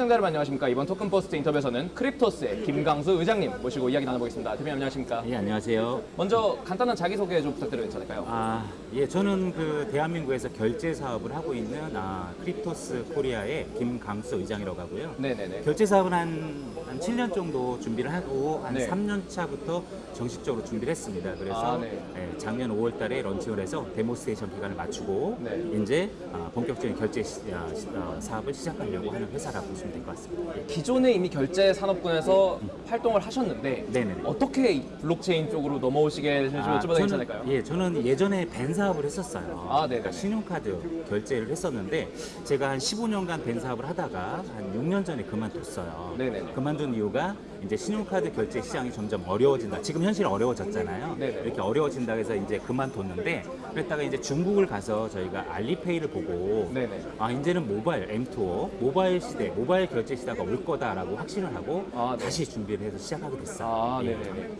시청자 여러분 안녕하십니까 이번 토큰포스트 인터뷰에서는 크립토스의 김강수 의장님 모시고 이야기 나눠보겠습니다 대표님 안녕하십니까 예, 안녕하세요. 먼저 간단한 자기소개 좀 부탁드려도 괜찮을까요? 아, 예, 저는 그 대한민국에서 결제 사업을 하고 있는 아, 크립토스 코리아의 김강수 의장이라고 하고요. 네네네 결제 사업은 한, 한 7년 정도 준비를 하고 한 네. 3년 차부터 정식적으로 준비를 했습니다. 그래서 아, 네. 예, 작년 5월 달에 런칭을 해서 demonstration 기간을 마치고 네. 이제 아, 본격적인 결제 시, 아, 시- 아, 사업을 시작하려고 하는 회사라고 보시면 될 것 같습니다. 기존에 이미 결제 산업군에서 활동을 하셨는데 네네네. 어떻게 이 블록체인 쪽으로 넘어오시게 되는지 아, 여쭤봐도 괜찮을까요? 예, 저는 예전에 벤 사업을 했었어요. 아, 네네. 그러니까 신용카드 결제를 했었는데 제가 한 15년간 벤 사업을 하다가 한 6년 전에 그만뒀어요. 네네네. 그만둔 이유가 이제 신용카드 결제 시장이 점점 어려워진다. 지금 현실 어려워졌잖아요. 네네. 이렇게 어려워진다 해서 이제 그만뒀는데 그랬다가 이제 중국을 가서 저희가 알리페이를 보고 네네. 아 이제는 모바일 M2O 모바일 시대 모바일 결제 시대가 올 거다라고 확신을 하고 아, 네. 다시 준비를 해서 시작하게 됐어요. 아, 예. 네네네.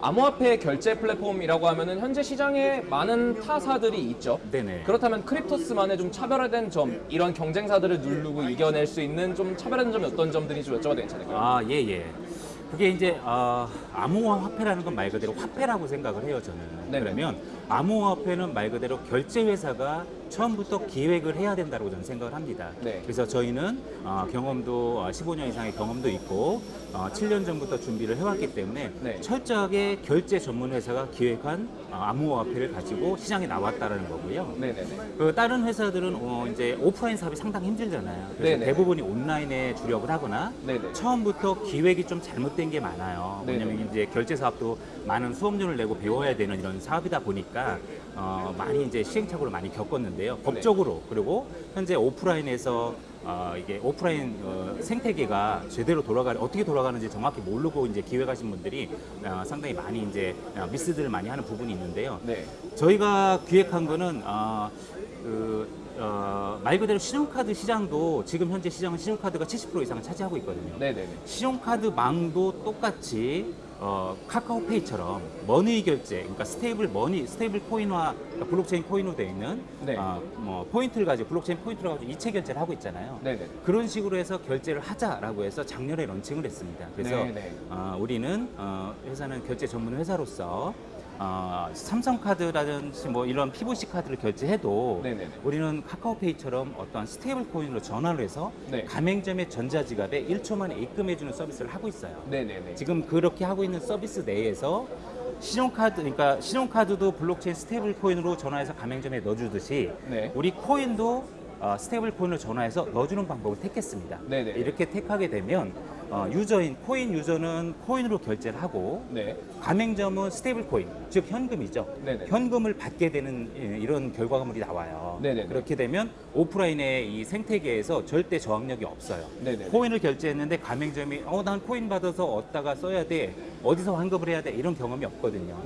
암호화폐 결제 플랫폼이라고 하면은 현재 시장에 많은 타사들이 있죠. 네네. 그렇다면 크립토스만의 좀 차별화된 점, 이런 경쟁사들을 누르고 이겨낼 수 있는 좀 차별화된 점이 어떤 점들이 좀 여쭤봐도 괜찮을까요? 아, 예, 예. 그게 이제 어, 암호화 화폐라는 건 말 그대로 화폐라고 생각을 해요, 저는. 네네. 그러면 암호화 화폐는 말 그대로 결제 회사가 처음부터 기획을 해야 된다고 저는 생각을 합니다. 네. 그래서 저희는 어, 경험도 어, 15년 이상의 경험도 있고 어, 7년 전부터 준비를 해왔기 때문에 네. 철저하게 결제 전문 회사가 기획한 어, 암호화 화폐를 가지고 시장에 나왔다라는 거고요. 그 다른 회사들은 어, 이제 오프라인 사업이 상당히 힘들잖아요. 그래서 네네. 대부분이 온라인에 주력을 하거나 네네. 처음부터 기획이 좀 잘못된 게 많아요. 왜냐면 이제 결제 사업도 많은 수업료를 내고 배워야 되는 이런 사업이다 보니까 어, 많이 이제 시행착오를 많이 겪었는데요. 법적으로 그리고 현재 오프라인에서 어, 이게 오프라인 어, 생태계가 제대로 돌아가 어떻게 돌아가는지 정확히 모르고 이제 기획하신 분들이 어, 상당히 많이 이제 어, 미스들을 많이 하는 부분이 있는데요. 네. 저희가 기획한 거는 어, 그, 어, 말 그대로 신용카드 시장도 지금 현재 시장은 신용카드가 70% 이상을 차지하고 있거든요. 네네네. 신용카드 망도 똑같이 어, 카카오페이처럼 머니 결제, 그러니까 stable money, 스테이블 코인화, 그러니까 블록체인 코인으로 되어 있는 네. 어, 뭐 포인트를 가지고 블록체인 포인트를 가지고 이체 결제를 하고 있잖아요. 네네. 그런 식으로 해서 결제를 하자라고 해서 작년에 런칭을 했습니다. 그래서 네네. 어, 우리는 어, 회사는 결제 전문 회사로서 어, 삼성카드라든지 뭐 이런 PVC 카드를 결제해도 네네네. 우리는 카카오페이처럼 어떤 스테이블 코인으로 전환을 해서 네. 가맹점의 전자지갑에 1초 만에 입금해주는 서비스를 하고 있어요. 네네네. 지금 그렇게 하고 있는 서비스 내에서 신용카드, 그러니까 신용카드도 블록체인 스테이블 코인으로 전환해서 가맹점에 넣어주듯이 네. 우리 코인도 어, 스테이블 코인으로 전환해서 넣어주는 방법을 택했습니다. 네네. 이렇게 택하게 되면 어, 유저인 코인 유저는 코인으로 결제를 하고 네. 가맹점은 스테이블 코인, 즉 현금이죠. 네네. 현금을 받게 되는 예, 이런 결과물이 나와요. 네네네. 그렇게 되면 오프라인의 이 생태계에서 절대 저항력이 없어요. 네네네. 코인을 결제했는데 가맹점이 어 난 코인 받아서 얻다가 써야 돼 어디서 환급을 해야 돼 이런 경험이 없거든요.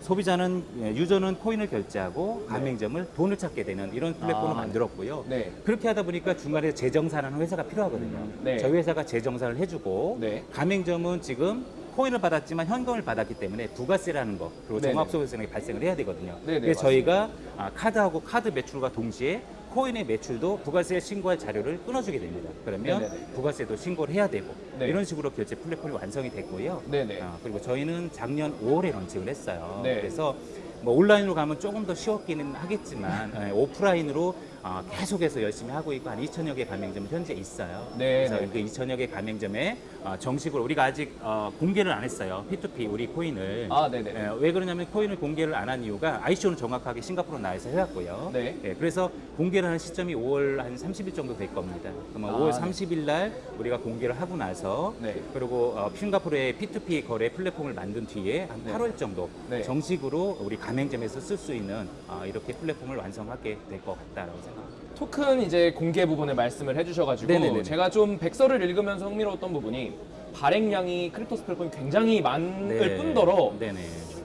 소비자는 예, 유저는 코인을 결제하고 가맹점을 돈을 찾게 되는 이런 플랫폼을 아, 만들었고요. 네. 그렇게 하다 보니까 중간에 재정산하는 회사가 필요하거든요. 네. 저희 회사가 재정산을 해주고 네. 가맹점은 지금 코인을 받았지만 현금을 받았기 때문에 부가세라는 거 그리고 네네. 종합소득세가 발생을 해야 되거든요. 네네, 그래서 저희가 아, 카드하고 카드 매출과 동시에 코인의 매출도 부가세 신고할 자료를 끊어주게 됩니다. 그러면 네네네. 부가세도 신고를 해야 되고 네. 이런 식으로 결제 플랫폼이 완성이 됐고요. 네네. 아, 그리고 저희는 작년 5월에 런칭을 했어요. 네. 그래서 뭐 온라인으로 가면 조금 더 쉬웠기는 하겠지만 예, 오프라인으로 어, 계속해서 열심히 하고 있고 한 2천여 개 가맹점은 현재 있어요. 네, 그래서 네. 그 2천여 개 가맹점에 어, 정식으로 우리가 아직 어, 공개를 안 했어요. P2P 우리 코인을. 아, 네네. 예, 왜 그러냐면 코인을 공개를 안 한 이유가 ICO는 정확하게 싱가포르 나에서 해왔고요. 네. 예, 그래서 공개를 하는 시점이 5월 한 30일 정도 될 겁니다. 그러면 아, 5월 네. 30일 날 우리가 공개를 하고 나서 네. 그리고 어, 싱가포르의 P2P 거래 플랫폼을 만든 뒤에 한 네. 8월 정도 네. 정식으로 우리 가맹점에서 쓸 수 있는 어, 이렇게 플랫폼을 완성하게 될 것 같다라고 생각합니다. 토큰 이제 공개 부분을 말씀을 해주셔가지고 네네네네. 제가 좀 백서를 읽으면서 흥미로웠던 부분이 발행량이 크립토스 플랫폼이 굉장히 많을 뿐더러 네네.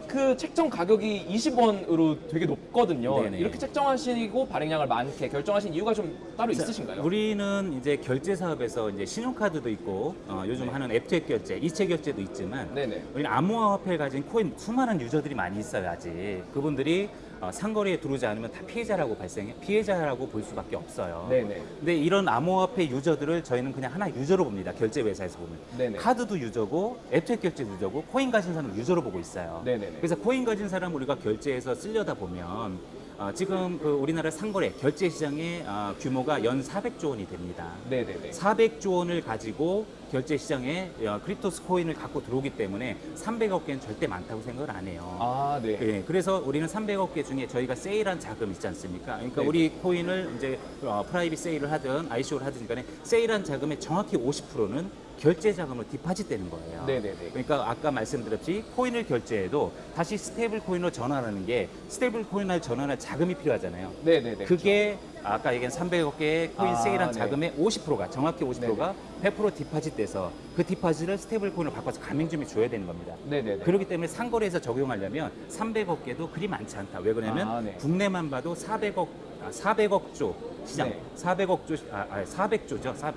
그 책정 가격이 20원으로 되게 높거든요. 네네. 이렇게 책정하시고 발행량을 많게 결정하신 이유가 좀 따로 있으신가요? 우리는 이제 결제 사업에서 이제 신용카드도 있고 어, 요즘 네. 하는 app-to-app 결제, 이체 결제도 있지만 네네. 우리는 암호화 화폐를 가진 코인 수많은 유저들이 많이 있어요 아직 그분들이 어, 상거래에 들어오지 않으면 다 피해자라고 발생해 피해자라고 볼 수밖에 없어요. 네네. 근데 이런 암호화폐 유저들을 저희는 그냥 하나 유저로 봅니다. 결제 회사에서 보면. 네네. 카드도 유저고 app-to-app 결제도 유저고 코인 가진 사람 유저로 보고 있어요. 네네네. 그래서 코인 가진 사람 우리가 결제해서 쓰려다 보면 어, 지금 그 우리나라 상거래 결제 시장의 어, 규모가 연 400조 원이 됩니다. 네네네. 400조 원을 가지고 결제 시장에 어, 크립토스 코인을 갖고 들어오기 때문에 300억 개는 절대 많다고 생각을 안 해요. 아, 네. 예, 그래서 우리는 300억 개 중에 저희가 세일한 자금 있지 않습니까? 그러니까 네. 우리 코인을 이제 어, private sale을 하든 ICO를 하든 간에 세일한 자금의 정확히 50%는 결제 자금으로 deposit되는 거예요. 네네네. 그러니까 아까 말씀드렸지 코인을 결제해도 다시 스테이블 코인으로 전환하는 게 스테이블 코인을 전환할 자금이 필요하잖아요. 네네네. 그게 아까 얘기한 300억 개의 코인 아, 세일한 네. 자금의 50%가 정확히 50%가 100% deposit돼서 그 deposit을 스테이블 코인으로 바꿔서 가맹점이 줘야 되는 겁니다. 네네네. 그렇기 때문에 상거래에서 적용하려면 300억 개도 그리 많지 않다. 왜 그러냐면 아, 네. 국내만 봐도 400억 아, 400억 조 시장, 네. 400억 조 아, 아 400조죠. 4,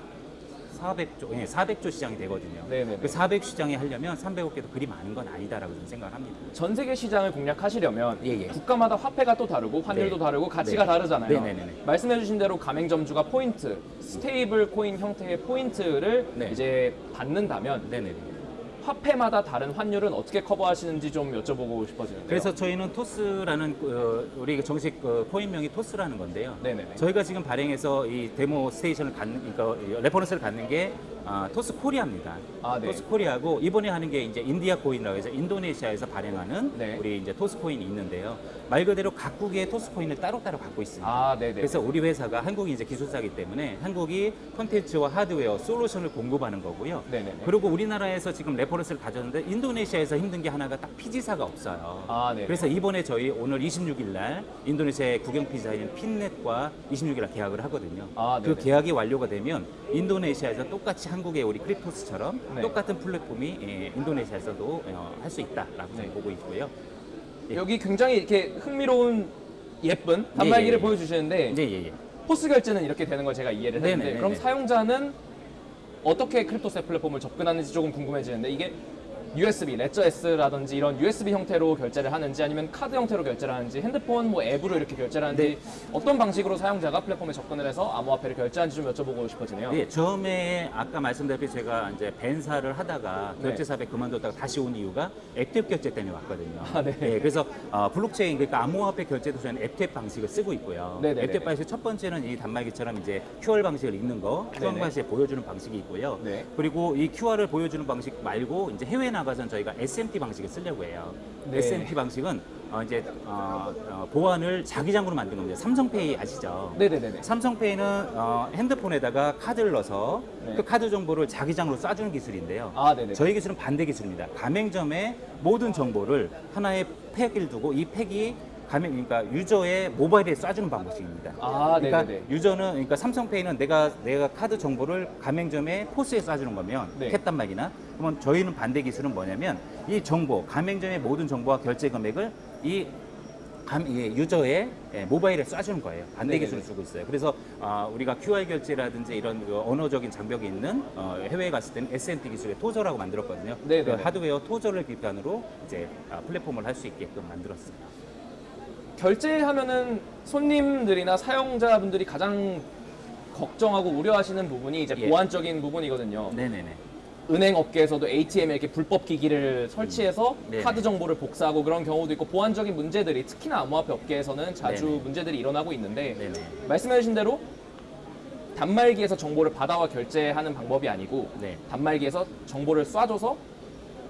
400조, 예, 400조 시장이 되거든요. 네네네. 그 400 시장이 하려면 300억 개도 그리 많은 건 아니다라고 저는 생각을 합니다. 전 세계 시장을 공략하시려면 예, 예. 국가마다 화폐가 또 다르고 환율도 네. 다르고 가치가 네. 다르잖아요. 네네네네. 말씀해주신 대로 가맹점주가 포인트, 스테이블 코인 형태의 포인트를 네. 이제 받는다면 네네. 화폐마다 다른 환율은 어떻게 커버하시는지 좀 여쭤보고 싶어지는데요. 그래서 저희는 토스라는 어, 우리 정식 어, 코인명이 토스라는 건데요. 네네네. 저희가 지금 발행해서 이 demonstration을 갖는, 그러니까 이 reference를 갖는 게 아, 토스 코리아입니다. 아, 네. 토스 코리아고 이번에 하는 게 이제 인디아 코인이라고 해서 인도네시아에서 발행하는 네. 우리 이제 토스 코인이 있는데요. 말 그대로 각국의 토스 코인을 따로따로 갖고 있습니다. 아, 네네. 그래서 우리 회사가 한국이 이제 기술사기 때문에 한국이 콘텐츠와 하드웨어, 솔루션을 공급하는 거고요. 네네네. 그리고 우리나라에서 지금 reference를 가졌는데 인도네시아에서 힘든 게 하나가 딱 PG사가 없어요. 아, 네. 그래서 이번에 저희 오늘 26일 날 인도네시아의 국영 PG사인 핀넷과 26일 날 계약을 하거든요. 아, 그 네네. 계약이 완료가 되면 인도네시아에서 똑같이 한국의 우리 크립토스처럼 네. 똑같은 플랫폼이 예, 인도네시아에서도 할 수 있다라고 네. 보고 있고요. 예. 여기 굉장히 이렇게 흥미로운 예쁜 단말기를 예, 예. 보여주시는데. POS 결제는 이렇게 되는 걸 제가 이해를 했는데 네네네네. 그럼 사용자는 어떻게 크립토스 플랫폼을 접근하는지 조금 궁금해지는데 이게 USB, 레저 S라든지 이런 USB 형태로 결제를 하는지 아니면 카드 형태로 결제를 하는지 핸드폰 뭐 앱으로 이렇게 결제를 하는지 네. 어떤 방식으로 사용자가 플랫폼에 접근을 해서 암호화폐를 결제하는지 좀 여쭤보고 싶어지네요. 예, 처음에 아까 말씀드렸듯이 제가 이제 VAN사를 하다가 네. 결제 사업에 그만뒀다가 다시 온 이유가 앱탭 결제 때문에 왔거든요. 아, 네. 예, 그래서 어, 블록체인 그러니까 암호화폐 결제도 저희는 앱탭 방식을 쓰고 있고요. 네네네. 앱탭 방식 첫 번째는 이 단말기처럼 이제 QR 방식을 읽는 거, QR. 방식에 보여주는 방식이 있고요. 네. 그리고 이 QR을 보여주는 방식 말고 이제 해외 나 가서는 저희가 SMT 방식을 쓰려고 해요. 네. SMT 방식은 어, 이제 어, 어, 보안을 자기장으로 만든 겁니다. 삼성페이 아시죠? 네네네네. 삼성페이는 어, 핸드폰에다가 카드를 넣어서 네. 그 카드 정보를 자기장으로 쏴주는 기술인데요. 아, 네네. 저희 기술은 반대 기술입니다. 가맹점의 모든 정보를 하나의 팩을 두고 이 팩이 가맹 그러니까 유저의 모바일에 쏴주는 방식입니다. 아, 그러니까 네네네. 유저는 그러니까 삼성페이는 내가 내가 카드 정보를 가맹점의 포스에 쏴주는 거면 네. 캣단말이나 그러면 저희는 반대 기술은 뭐냐면 이 정보 가맹점의 모든 정보와 결제 금액을 이 감, 유저의 예, 모바일에 쏴주는 거예요. 반대 네네네. 기술을 쓰고 있어요. 그래서 아, 우리가 QR 결제라든지 이런 그 언어적인 장벽이 있는 어, 해외에 갔을 때는 SNT 기술의 토저라고 만들었거든요. 그 하드웨어 토저를 기반으로 이제 아, 플랫폼을 할 수 있게끔 만들었습니다. 결제하면은 손님들이나 사용자분들이 가장 걱정하고 우려하시는 부분이 이제 예. 보안적인 부분이거든요. 네네네. 은행 업계에서도 ATM에 이렇게 불법 기기를 설치해서 네네. 카드 정보를 복사하고 그런 경우도 있고 보안적인 문제들이 특히나 암호화폐 업계에서는 자주 네네. 문제들이 일어나고 있는데 네네. 말씀해주신 대로 단말기에서 정보를 받아와 결제하는 방법이 아니고 네. 단말기에서 정보를 쏴줘서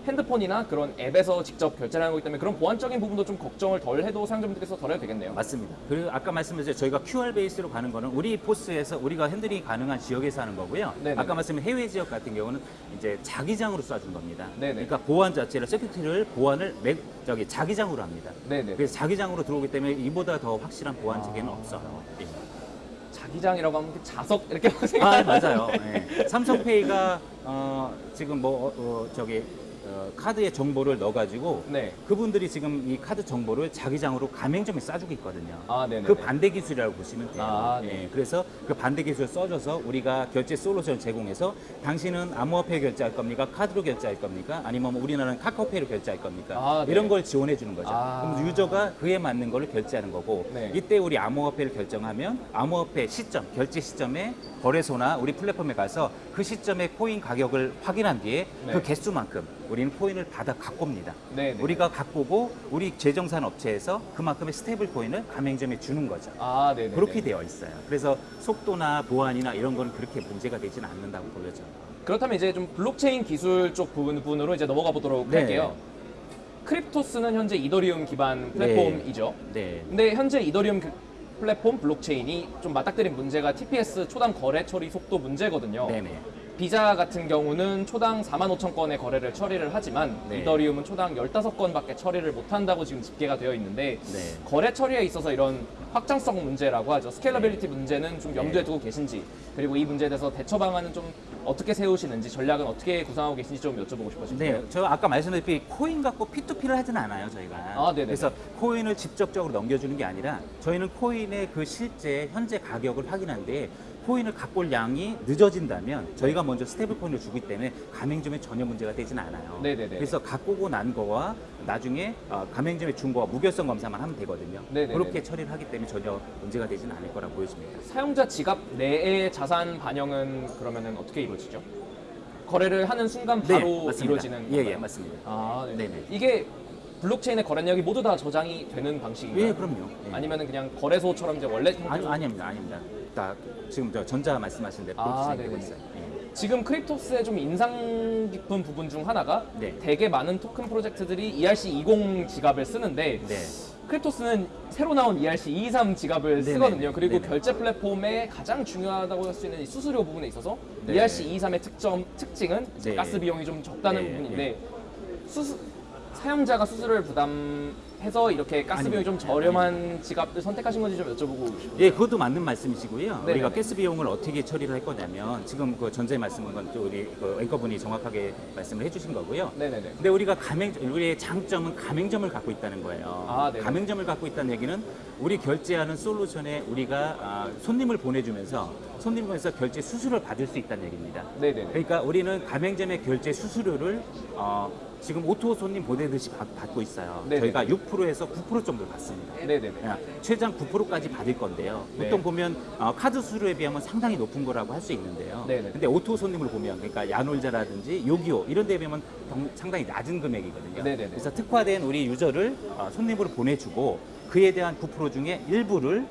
핸드폰이나 그런 앱에서 직접 결제를 하는 거기 때문에 그런 보안적인 부분도 좀 걱정을 덜 해도 사용자분들께서 덜 해도 되겠네요. 맞습니다. 그리고 아까 말씀드렸죠. 저희가 QR 베이스로 가는 거는 우리 포스에서 우리가 핸들이 가능한 지역에서 하는 거고요. 네네. 아까 말씀드린 해외 지역 같은 경우는 이제 자기장으로 쏴준 겁니다. 네네. 그러니까 보안 자체를 security를 보안을 mag, 저기 자기장으로 합니다. 네네. 그래서 자기장으로 들어오기 때문에 이보다 더 확실한 보안 체계는 아. 없어요. 예. 자기장이라고 하면 자석 이렇게 아 생각하는 맞아요. 예. 삼성페이가 어, 지금 뭐 어, 어, 저기 어, 카드의 정보를 넣어가지고 네. 그분들이 지금 이 카드 정보를 자기장으로 가맹점에 쏴주고 있거든요. 아, 네네. 그 반대 기술이라고 보시면 돼요. 아, 네. 예, 그래서 그 반대 기술을 써줘서 우리가 결제 솔루션을 제공해서 당신은 암호화폐 결제할 겁니까? 카드로 결제할 겁니까? 아니면 뭐 우리나라는 카카오페이로 결제할 겁니까? 아, 네. 이런 걸 지원해 주는 거죠. 아. 그럼 유저가 그에 맞는 걸로 결제하는 거고 네. 이때 우리 암호화폐를 결정하면 암호화폐 시점, 결제 시점에 거래소나 우리 플랫폼에 가서 그 시점에 코인 가격을 확인한 뒤에 네. 그 개수만큼 우리는 코인을 받아 갖고 옵니다. 네, 네. 우리가 갖고 오고 우리 재정산 업체에서 그만큼의 스테이블 코인을 가맹점에 주는 거죠. 아, 네. 그렇게 되어 있어요. 그래서 속도나 보안이나 이런 건 그렇게 문제가 되지는 않는다고 보여져요. 그렇다면 이제 좀 블록체인 기술 쪽 부분으로 이제 넘어가 보도록 네. 할게요. 크립토스는 현재 이더리움 기반 플랫폼이죠. 네. 근데 현재 이더리움 그 플랫폼 블록체인이 좀 맞닥뜨린 문제가 TPS 초당 거래 처리 속도 문제거든요. 네네. 비자 같은 경우는 초당 4만 5천 건의 거래를 처리를 하지만 네. 이더리움은 초당 15건밖에 처리를 못한다고 지금 집계가 되어 있는데 네. 거래 처리에 있어서 이런 확장성 문제라고 하죠. scalability 문제는 좀 염두에 네. 두고 계신지 그리고 이 문제에 대해서 대처 방안은 좀 어떻게 세우시는지 전략은 어떻게 구상하고 계신지 좀 여쭤보고 싶어요. 네, 저 아까 말씀드렸듯이 코인 갖고 P2P를 하진 않아요, 저희가. 아, 네네네. 그래서 코인을 직접적으로 넘겨주는 게 아니라 저희는 코인의 그 실제 현재 가격을 확인하는데 코인을 갖고 올 양이 늦어진다면 저희가 먼저 스테이블 코인을 주기 때문에 가맹점에 전혀 문제가 되진 않아요. 네네네. 그래서 갖고 오고 난 거와 나중에 어, 가맹점에 준 거와 무결성 검사만 하면 되거든요. 네네네. 그렇게 처리를 하기 때문에 전혀 문제가 되진 않을 거라고 보여집니다. 사용자 지갑 내의 자산 반영은 그러면은 어떻게 이루어지죠? 거래를 하는 순간 바로 네. 이루어지는 예, 예? 맞습니다. 아, 네. 네네. 이게 블록체인의 거래량이 모두 다 저장이 되는 방식인가요? 예, 그럼요. 예. 아니면은 그냥 거래소처럼 이제 원래 아니, 아닙니다, 아닙니다. 다 지금 저 전자 말씀하신 대로 아, 진행되고 네네. 있어요. 예. 지금 크립토스의 좀 인상 깊은 부분 중 하나가 네. 되게 많은 토큰 프로젝트들이 ERC20 지갑을 쓰는데 네. 크립토스는 새로 나온 E ERC23 지갑을 네네. 쓰거든요. 그리고 네네. 결제 플랫폼의 가장 중요하다고 할 수 있는 이 수수료 부분에 있어서 네. ERC23의 특점 특징은 네. 가스 비용이 좀 적다는 네, 부분인데 수수, 사용자가 수수료를 부담 해서 이렇게 가스 비용이 좀. 저렴한 지갑을 선택하신 건지 좀 여쭤보고 싶어요. 예, 그것도 맞는 말씀이시고요. 네네네. 우리가 가스 비용을 어떻게 처리를 할 거냐면 지금 그 전제 말씀은 건또 우리 그 앵커분이 정확하게 말씀을 해주신 거고요. 네네네. 근데 우리가 가맹 우리의 장점은 가맹점을 갖고 있다는 거예요. 아, 네네. 가맹점을 갖고 있다는 얘기는 우리 결제하는 솔루션에 우리가 아, 손님을 보내주면서 손님을 보내서 결제 수수료를 받을 수 있다는 얘기입니다. 네네네. 그러니까 우리는 가맹점의 결제 수수료를 어, 지금 O2O 손님 보내듯이 받, 받고 있어요. 네네. 저희가 6%에서 9% 정도 받습니다. 네네네. 야, 최장 9%까지 받을 건데요. 네. 보통 보면 어, 카드 수수료에 비하면 상당히 높은 거라고 할 수 있는데요. 네네. 근데 O2O 손님을 보면 그러니까 야놀자라든지 요기요 이런 데 비하면 경- 상당히 낮은 금액이거든요. 네네네. 그래서 특화된 우리 유저를 어, 손님으로 보내주고 그에 대한 9% 중에 일부를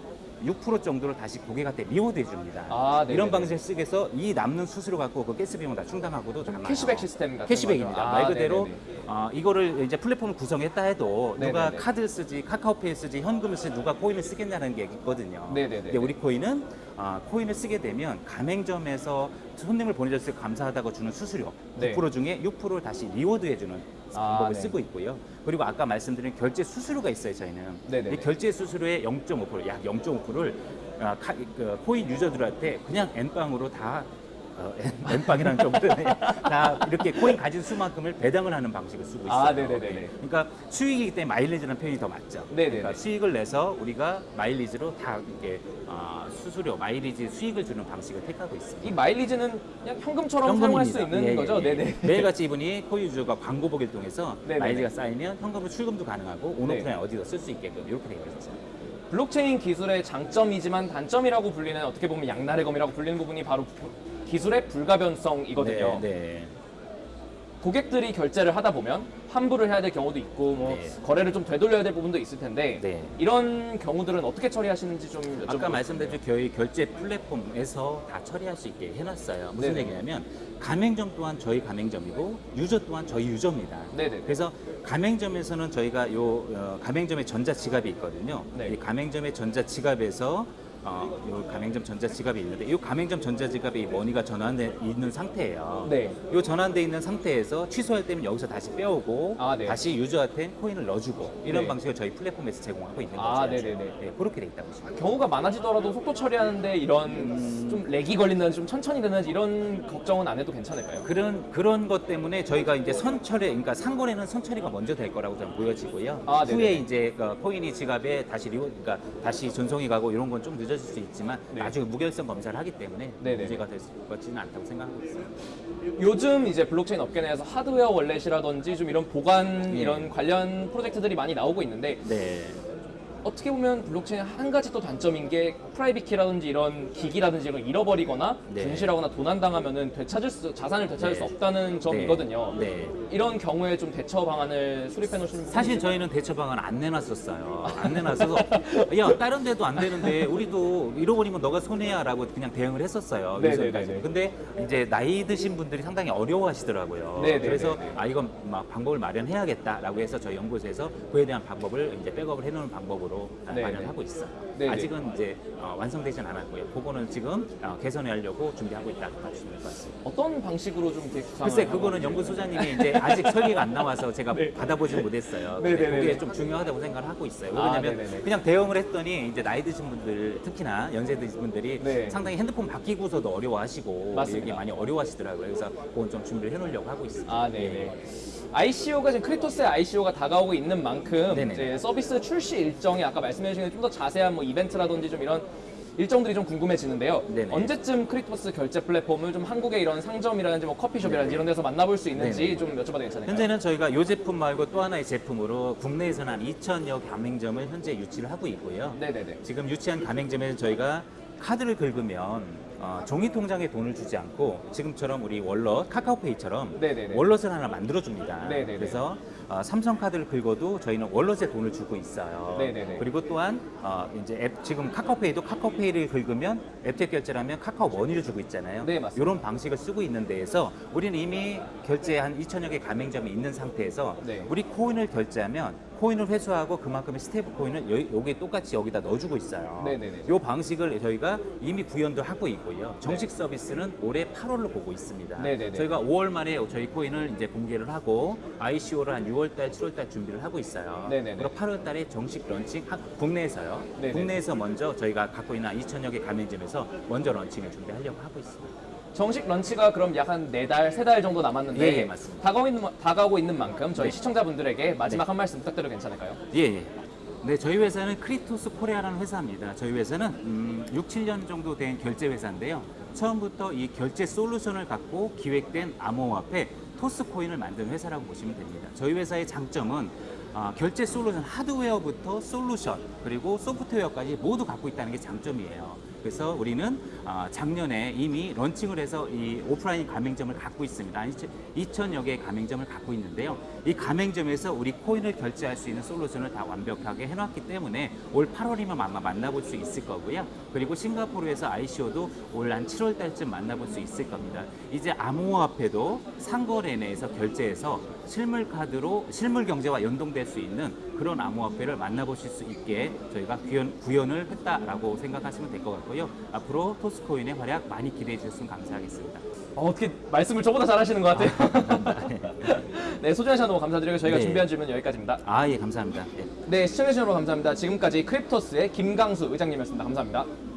6% 정도를 다시 고객한테 reward해 줍니다. 아. 이런 방식을 쓰게 해서 이 남는 수수료 갖고 그 가스 비용을 다 충당하고도 좀. 캐시백 시스템 같은 캐시백입니다. 거죠? 말 아, 그대로 네네네. 어, 이거를 이제 플랫폼을 구성했다 해도 누가 네네네. 카드 쓰지, 카카오페이 쓰지, 현금을 쓰지, 누가 코인을 쓰겠냐는 게 있거든요. 네네네. 근데 우리 코인은 아, 코인을 쓰게 되면 가맹점에서 손님을 보내줬을 때 감사하다고 주는 수수료 네. 9% 중에 6%를 다시 reward해주는 아, 방법을 네. 쓰고 있고요. 그리고 아까 말씀드린 결제 수수료가 있어요, 저희는. 네네네. 이 결제 수수료의 0.5%, 약 0.5%를 아, 카- 그 코인 유저들한테 그냥 N빵으로 다 어, N빵이라는 좀 그러네. 다 이렇게 코인 가진 수만큼을 배당을 하는 방식을 쓰고 있어요. 아, 네네네네. 그러니까 수익이기 때문에 마일리지라는 표현이 더 맞죠. 네네네. 그러니까 수익을 내서 우리가 마일리지로 다 이렇게 아, 수수료, 마일리지 수익을 주는 방식을 택하고 있습니다. 이 마일리지는 그냥 현금처럼 사용할 수 현금입니다. 있는 예, 거죠? 예, 예. 네네. 매일같이 이분이 코인 유저가 광고 보기를 통해서 네네네. 마일리지가 쌓이면 현금으로 출금도 가능하고 네. 온오프라인 어디서 쓸 수 있게끔 이렇게 되어 있죠. 블록체인 기술의 장점이지만 단점이라고 불리는 어떻게 보면 양날의 검이라고 불리는 부분이 바로 기술의 불가변성이거든요. 네, 네. 고객들이 결제를 하다 보면 환불을 해야 될 경우도 있고 뭐 네. 거래를 좀 되돌려야 될 부분도 있을 텐데 네. 이런 경우들은 어떻게 처리하시는지 좀 여쭤보고 아까 말씀드린 저희 결제 플랫폼에서 다 처리할 수 있게 해놨어요. 무슨 네네. 얘기냐면 가맹점 또한 저희 가맹점이고 유저 또한 저희 유저입니다. 네네. 그래서 가맹점에서는 저희가 요 어, 가맹점의 전자 지갑이 있거든요. 네. 이 가맹점의 전자 지갑에서 어, 요 가맹점 전자지갑이 있는데 이 가맹점 전자지갑이 머니가 전환돼 있는 상태예요. 네. 이 전환돼 있는 상태에서 취소할 때면 여기서 다시 빼오고 아, 네. 다시 유저한테 코인을 넣어주고 이런 네. 방식을 저희 플랫폼에서 제공하고 있는 거죠. 아, 네네네. 네, 그렇게 돼 있다고 보시면 돼요. 경우가 많아지더라도 속도 처리하는데 이런 음. 좀 lag이 걸리는 좀 천천히 되는 이런 걱정은 안 해도 괜찮을까요? 그런 그런 것 때문에 저희가 이제 선 처리, 그러니까 상거래는 선 처리가 먼저 될 거라고 저는 보여지고요. 아. 후에 이제 그 코인이 지갑에 다시 리워, 그러니까 다시 전송이 가고 이런 건 좀 늦어 질 수 있지만 네. 나중에 무결성 검사를 하기 때문에 네네. 문제가 될것 같지는 않다고 생각하고 있어요. 요즘 이제 블록체인 업계 내에서 하드웨어 wallet이라든지 좀 이런 보관 예. 이런 관련 프로젝트들이 많이 나오고 있는데 네. 어떻게 보면 블록체인 한 가지 또 단점인 게 private key라든지 이런 기기라든지 이런 걸 잃어버리거나 네. 분실하거나 도난당하면 되찾을 수 자산을 되찾을 네. 수 없다는 점이거든요. 네. 이런 경우에 좀 대처 방안을 수립해 놓으시는 사실? 저희는 대처 방안 안 내놨었어요. 안 내놨어서 야 다른 데도 안 되는데 우리도 잃어버리면 너가 손해야라고 그냥 대응을 했었어요. 네네네네. 유저까지. 근데 이제 나이 드신 분들이 상당히 어려워하시더라고요. 네네네네. 그래서 아 이건 막 방법을 마련해야겠다라고 해서 저희 연구소에서 그에 대한 방법을 이제 백업을 해놓은 방법으로 아, 네네. 마련하고 있어요. 네네. 아직은 이제 어, 완성되진 않았고요. 그거는 지금 어, 개선하려고 준비하고 있다고 봐주시면 될 것 같습니다. 어떤 방식으로 좀 이렇게 구상을 글쎄 그거는 연구소장님이 이제 아직 설계가 안 나와서 제가 네. 받아보진 못했어요. 근데. 그게 좀 중요하다고 생각을 하고 있어요. 아, 왜냐하면 네네네. 그냥 대응을 했더니 이제 나이 드신 분들 특히나 연세 드신 분들이 네. 상당히 핸드폰 바뀌고서도 어려워하시고 맞습니다. 이게 많이 어려워하시더라고요. 그래서 그건 좀 준비를 해놓으려고 하고 있습니다. 아, 네네. ICO가 지금 크리토스의 ICO가 다가오고 있는 만큼 네네. 이제 서비스 출시 일정이 아까 말씀해 주신 좀 더 자세한 뭐 이벤트라든지 좀 이런 일정들이 좀 궁금해지는데요. 네네. 언제쯤 크리토스 결제 플랫폼을 좀 한국의 이런 상점이라든지 뭐 커피숍이라든지 이런 데서 만나볼 수 있는지 네네. 좀 여쭤봐도 괜찮을까요? 현재는 저희가 이 제품 말고 또 하나의 제품으로 국내에서는 한 2천여 가맹점을 현재 유치를 하고 있고요. 네네네. 지금 유치한 가맹점에는 저희가 카드를 긁으면 어, 종이 통장에 돈을 주지 않고 지금처럼 우리 wallet 카카오페이처럼 네네네. wallet을 하나 만들어 줍니다. 네네네. 그래서 어, 삼성 카드를 긁어도 저희는 월럿에 돈을 주고 있어요. 네네네. 그리고 또한 어, 이제 앱 지금 카카오페이도 카카오페이를 긁으면 앱택 결제라면 카카오 머니를 주고 있잖아요. 네, 맞습니다. 이런 방식을 쓰고 있는 데에서 우리는 이미 결제 한 2천여 개 가맹점이 있는 상태에서 네. 우리 코인을 결제하면 코인을 회수하고 그만큼의 stable coin을 여기, 똑같이 여기다 넣어주고 있어요. 네네네. 이 방식을 저희가 이미 구현도 하고 있고요. 정식 서비스는 올해 8월로 보고 있습니다. 네네네. 저희가 5월 말에 저희 코인을 이제 공개를 하고 ICO를 한 6월 달, 7월달 준비를 하고 있어요. 네네네. 그리고 8월달에 정식 런칭 하- 국내에서요. 네네. 국내에서 먼저 저희가 갖고 있는 2천여 개 가맹점에서 먼저 launching을 준비하려고 하고 있습니다. 정식 launch가 그럼 약 한 네 달, 세 달 정도 남았는데 예, 예, 맞습니다. 다가오고 있는, 다가오고 있는 만큼 저희 네. 시청자분들에게 마지막 한 말씀 부탁드려도 괜찮을까요? 예, 예. 네, 저희 회사는 크리토스 코리아라는 회사입니다. 저희 회사는 음, 6, 7년 정도 된 결제 회사인데요. 처음부터 이 결제 솔루션을 갖고 기획된 암호화폐 토스 코인을 만든 회사라고 보시면 됩니다. 저희 회사의 장점은 아, 결제 솔루션 하드웨어부터 솔루션 그리고 소프트웨어까지 모두 갖고 있다는 게 장점이에요. 그래서 우리는 아, 작년에 이미 런칭을 해서 이 오프라인 가맹점을 갖고 있습니다. 한 2천여 개의 가맹점을 갖고 있는데요. 이 가맹점에서 우리 코인을 결제할 수 있는 솔루션을 다 완벽하게 해놨기 때문에 올 8월이면 아마 만나볼 수 있을 거고요. 그리고 싱가포르에서 ICO도 올 한 7월 달쯤 만나볼 수 있을 겁니다. 이제 암호화폐도 상거래 내에서 결제해서 실물 카드로 실물 경제와 연동될 수 있는 그런 암호화폐를 만나보실 수 있게 저희가 구현, 구현을 했다라고 생각하시면 될 것 같고요. 앞으로 토스코인의 활약 많이 기대해 주셨으면 감사하겠습니다. 어, 어떻게 말씀을 저보다 잘하시는 것 같아요. 네, 소중한 시간 너무 감사드리고 저희가 네. 준비한 질문 여기까지입니다. 아, 예, 감사합니다. 예. 네, 시청해주셔서 감사합니다. 지금까지 크립토스의 김강수 의장님이었습니다. 감사합니다.